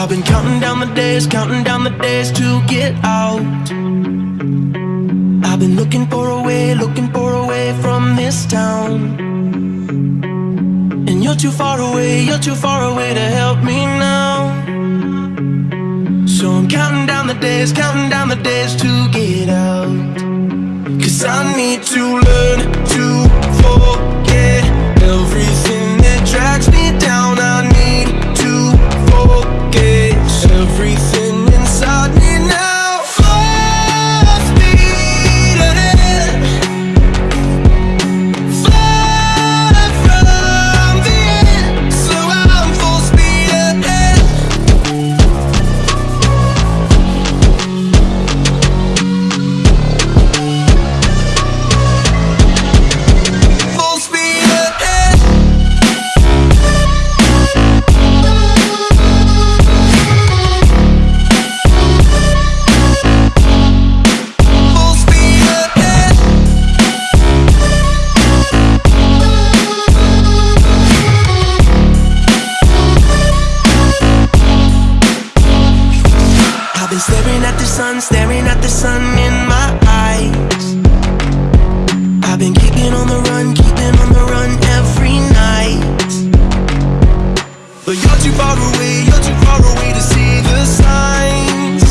I've been counting down the days, counting down the days to get out. I've been looking for a way, looking for a way from this town. And you're too far away, you're too far away to help me now. So I'm counting down the days, counting down the days to get out. Cause I need to learn to forget everything that drags me down. Everything the sun, staring at the sun in my eyes. I've been keeping on the run, keeping on the run every night. But you're too far away, you're too far away to see the signs.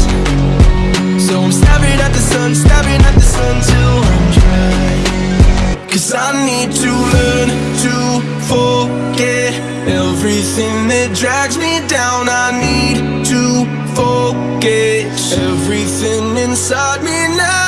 So I'm staring at the sun, staring at the sun till I'm dry. Cause I need to learn to forget everything that drags me down. I need to forget everything inside me now.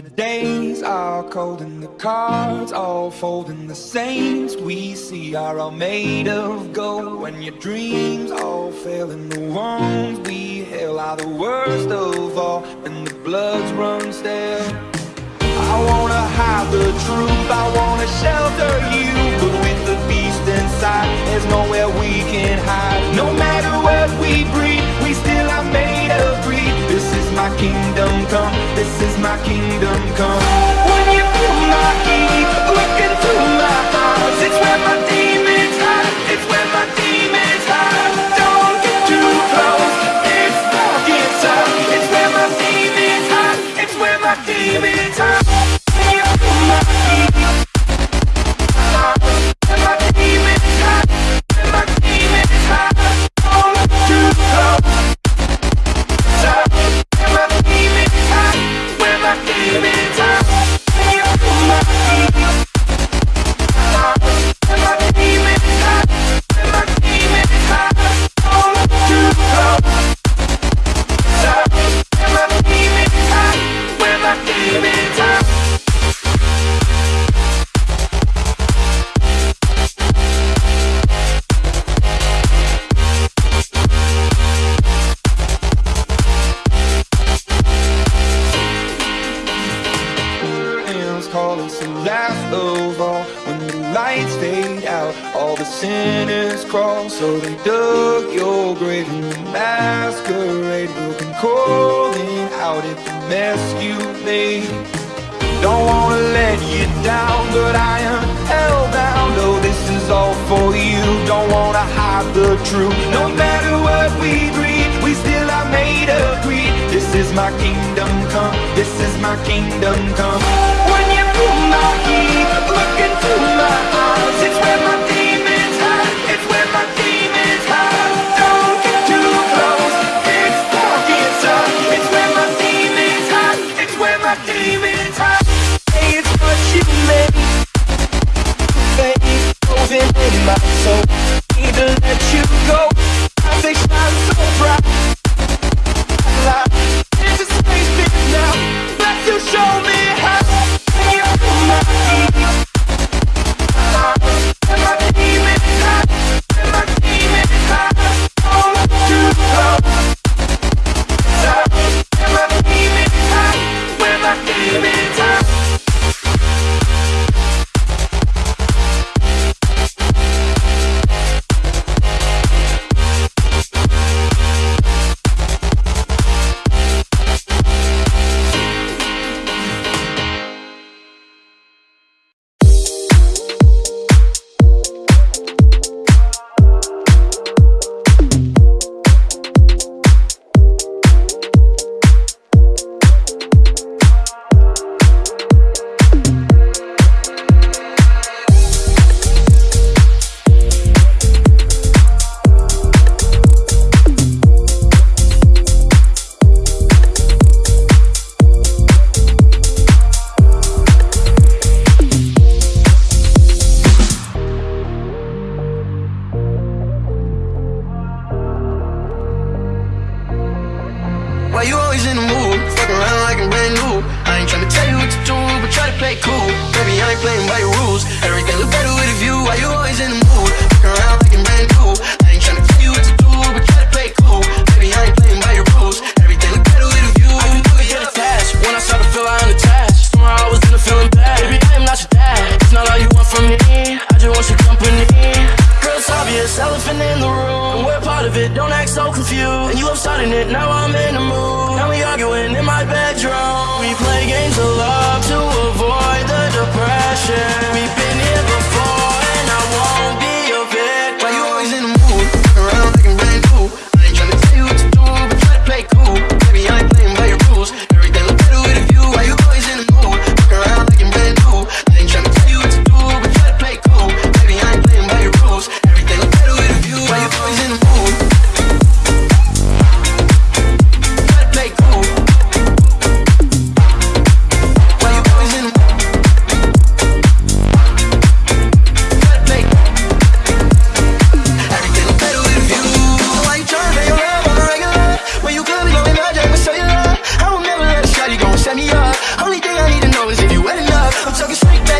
The days are cold and the cards all fold and the saints we see are all made of gold. When your dreams all fail and the ones we hail are the worst of all and the bloods run stale. I wanna hide the truth, I wanna shelter you But with the beast inside, there's nowhere we can hide. No matter what we breathe, we still are made of greed my kingdom come, this is my kingdom come. When you feel my heat, look into my eyes It's where my I'm talking straight back.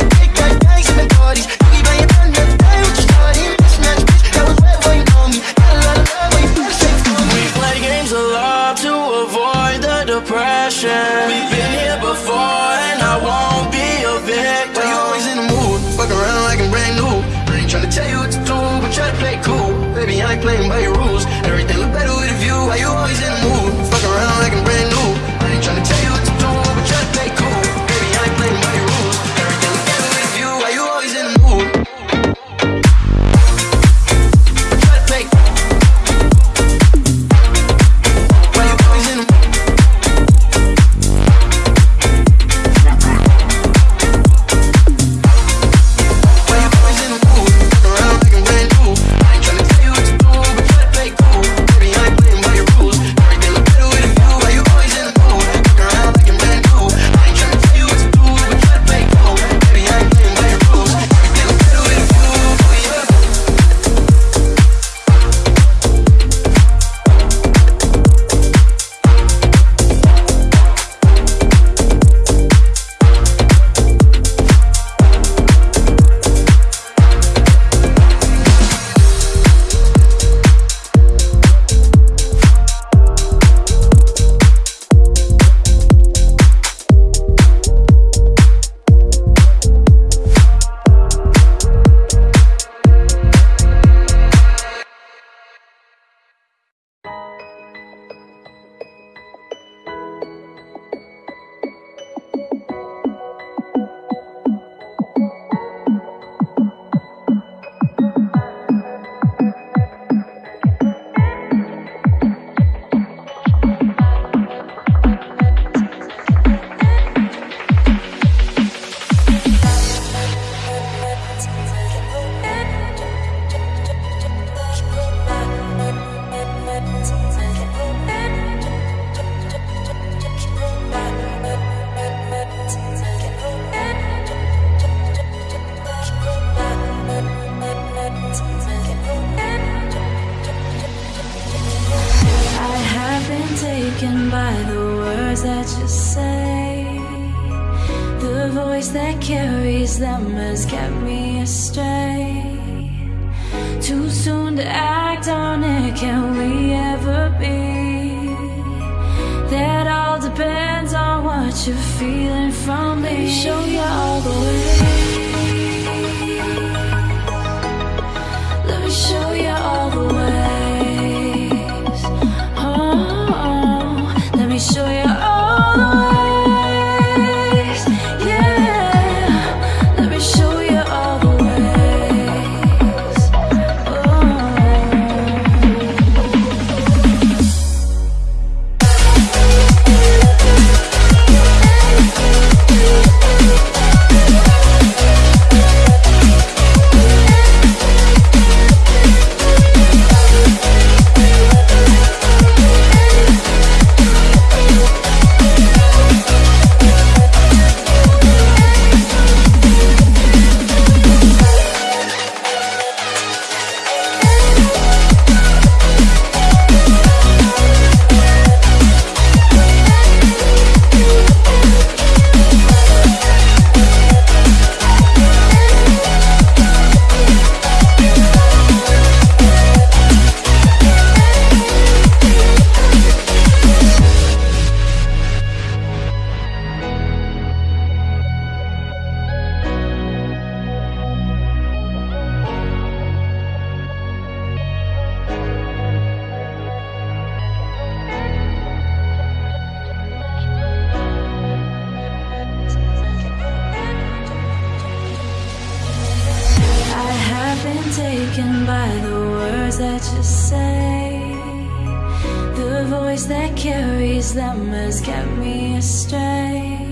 voice that carries them has kept me astray.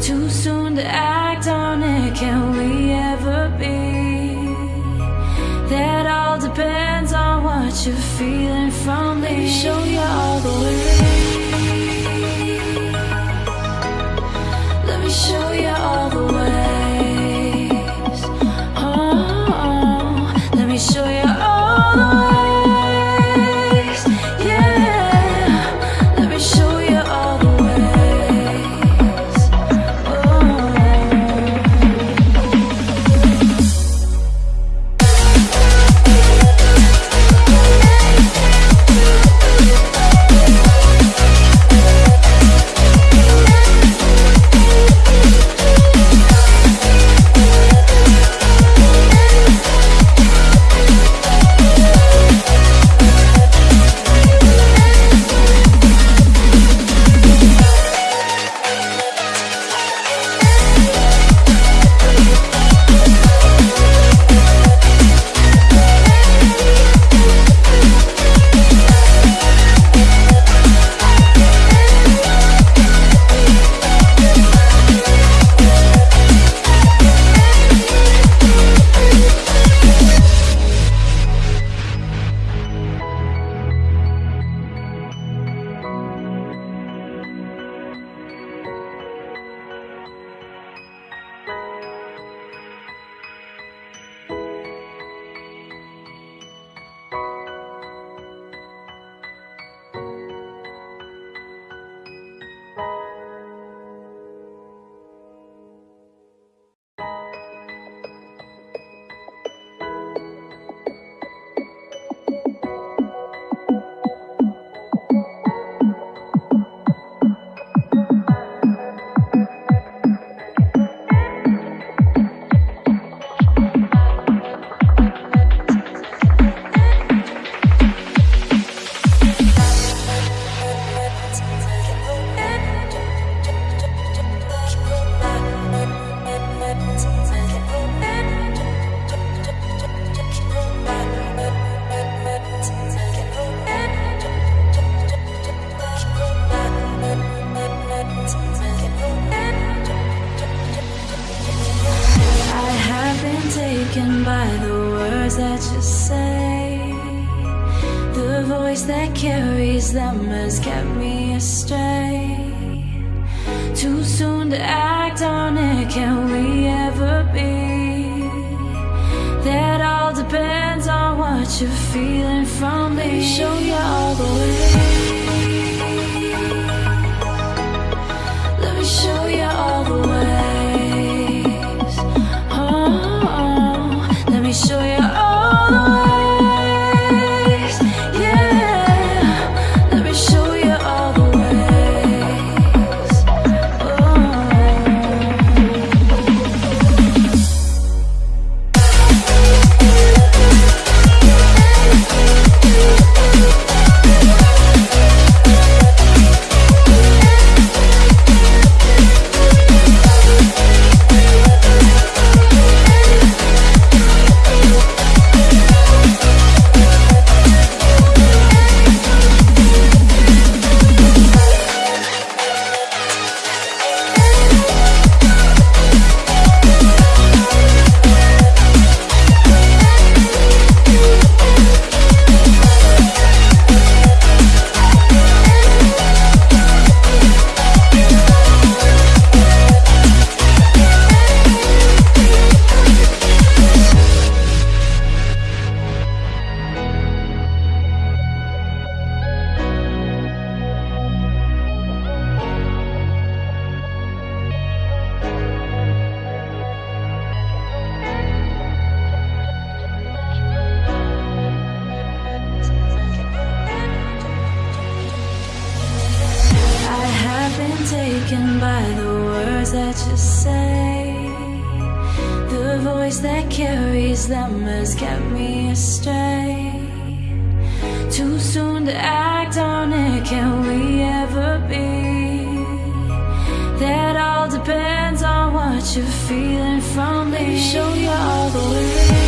Too soon to act on it, can we ever be? That all depends on what you're feeling from me. Show you all the way. Let me show you feeling from me. Show you all the way. Let me show you taken by the words that you say. The voice that carries them has kept me astray. Too soon to act on it, can we ever be? That all depends on what you're feeling from me. Show you all the way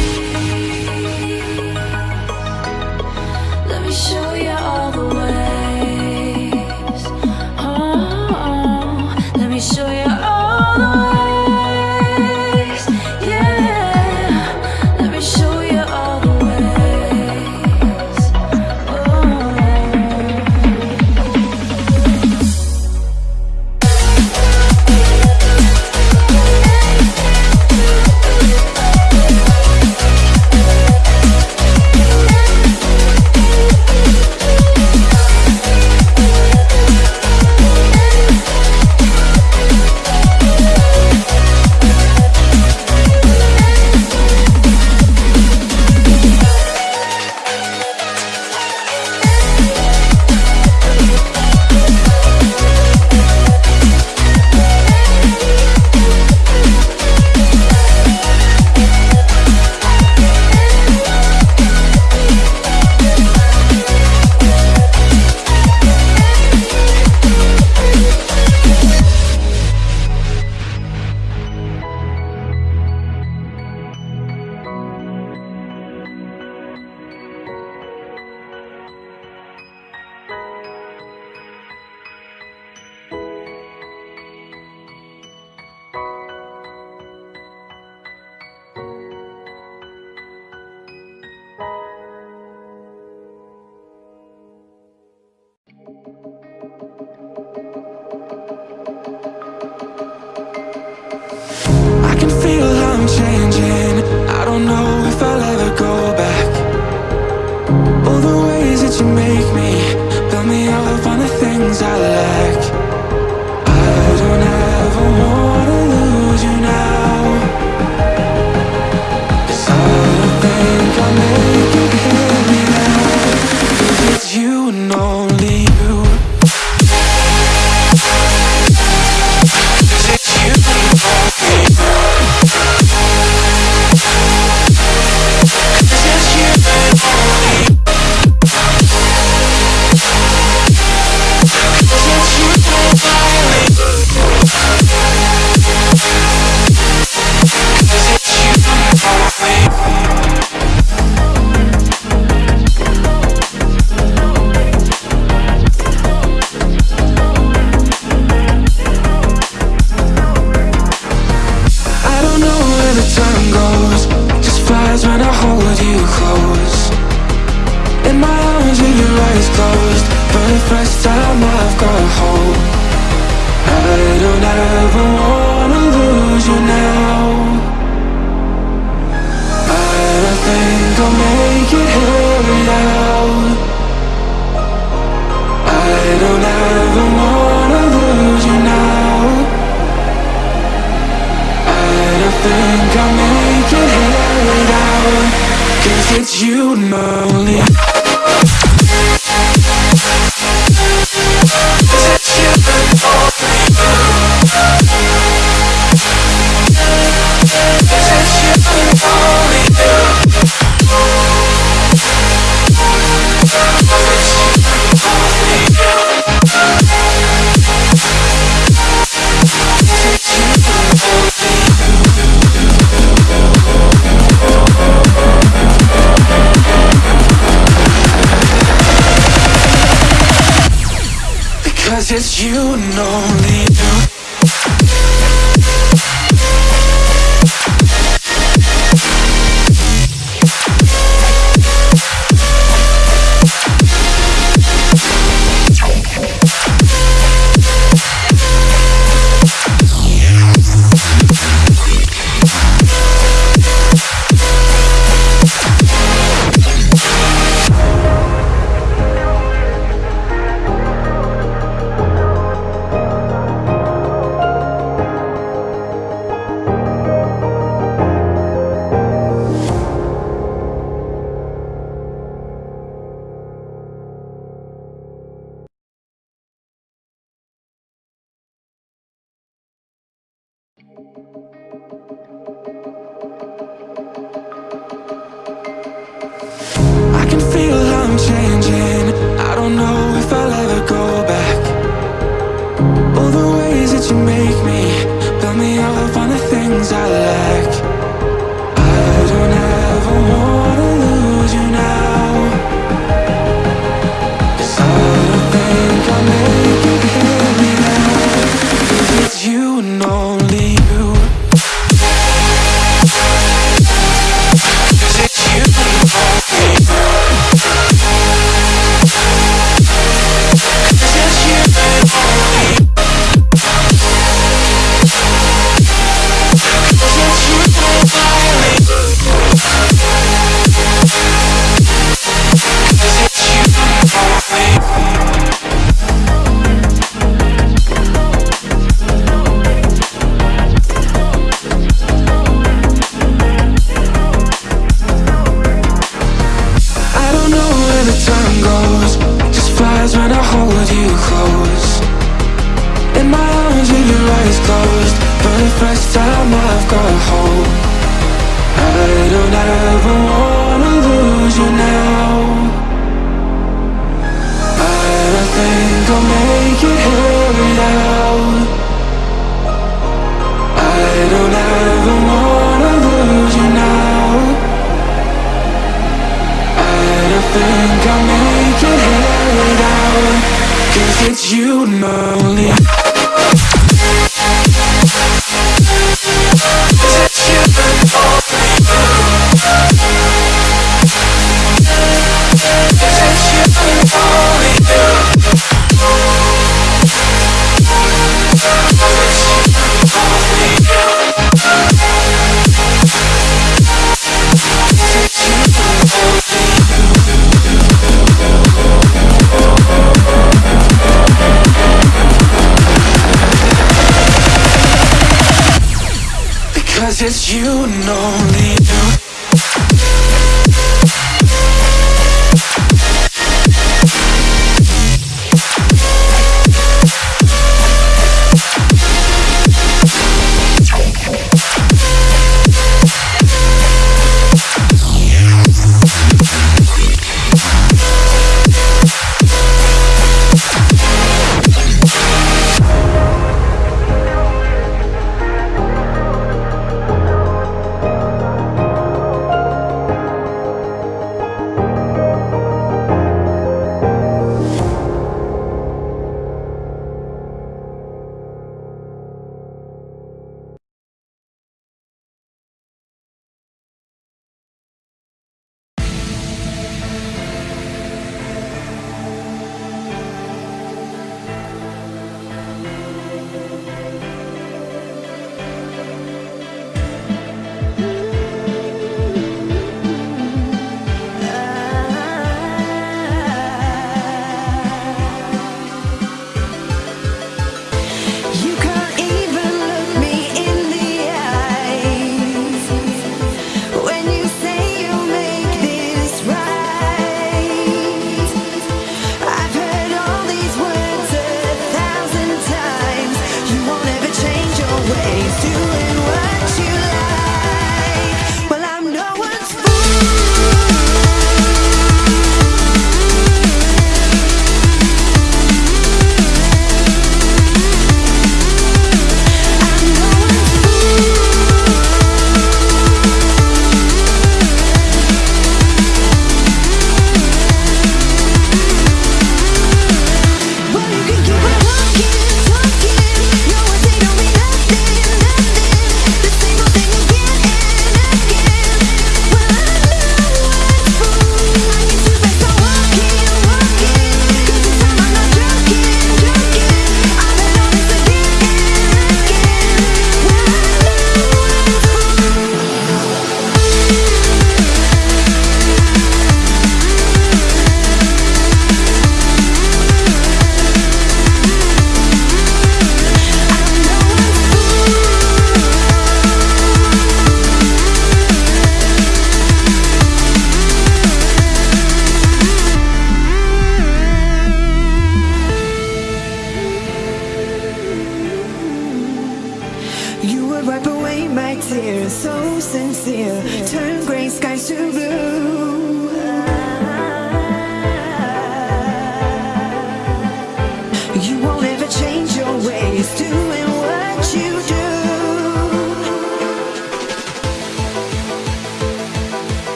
Cause it's you and only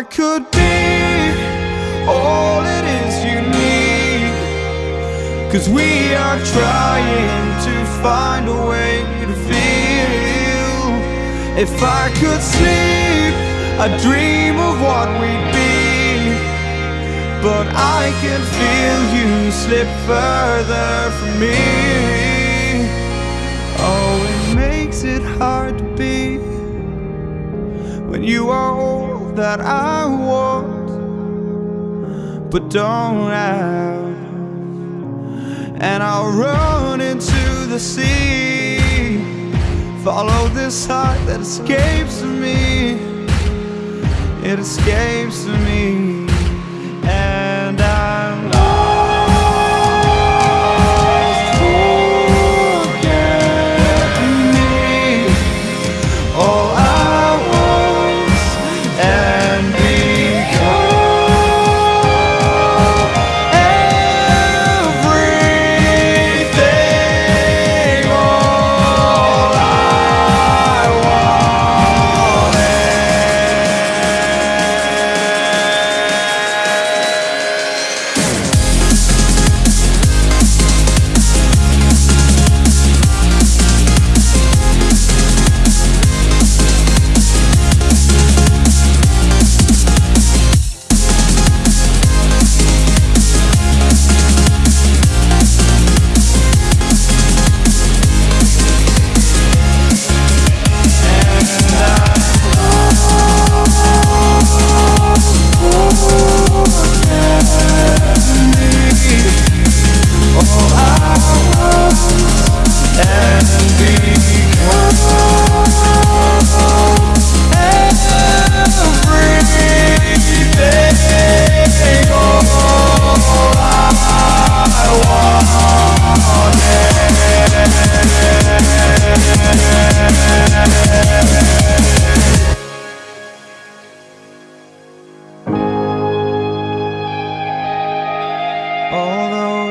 I could be all it is you need. Cause we are trying to find a way to feel. If I could sleep, I'd dream of what we'd be. But I can feel you slip further from me. Oh, it makes it hard to be when you are that I want, but don't have. And I'll run into the sea, follow this heart that escapes me. It escapes me,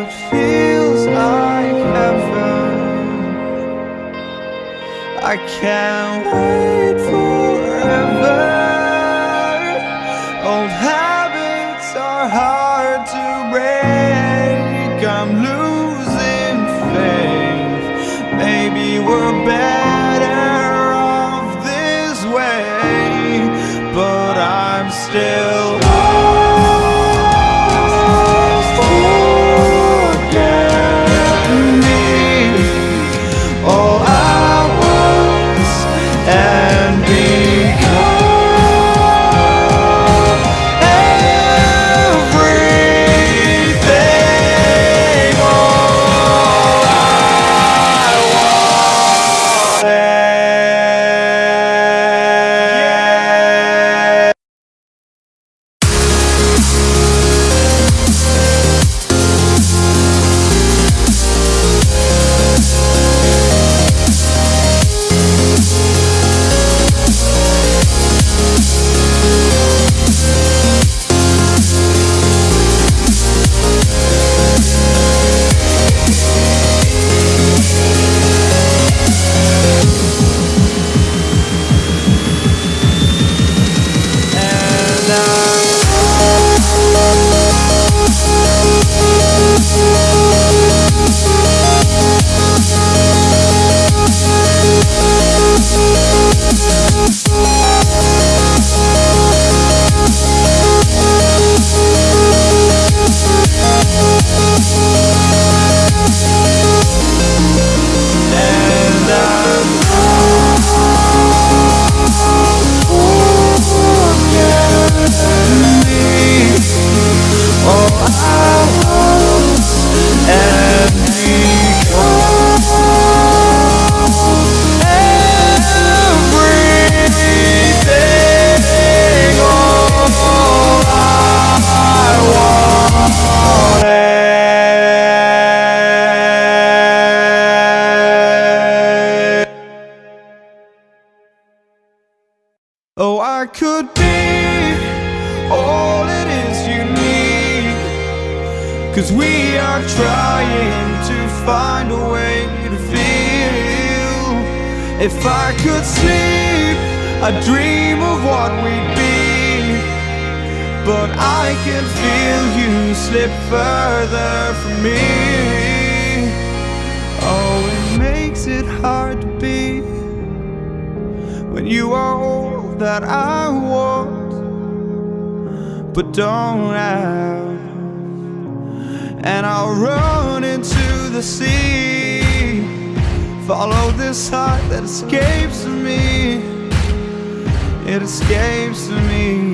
it feels like heaven, I can't wait out. And I'll run into the sea. Follow this heart that escapes from me. It escapes from me.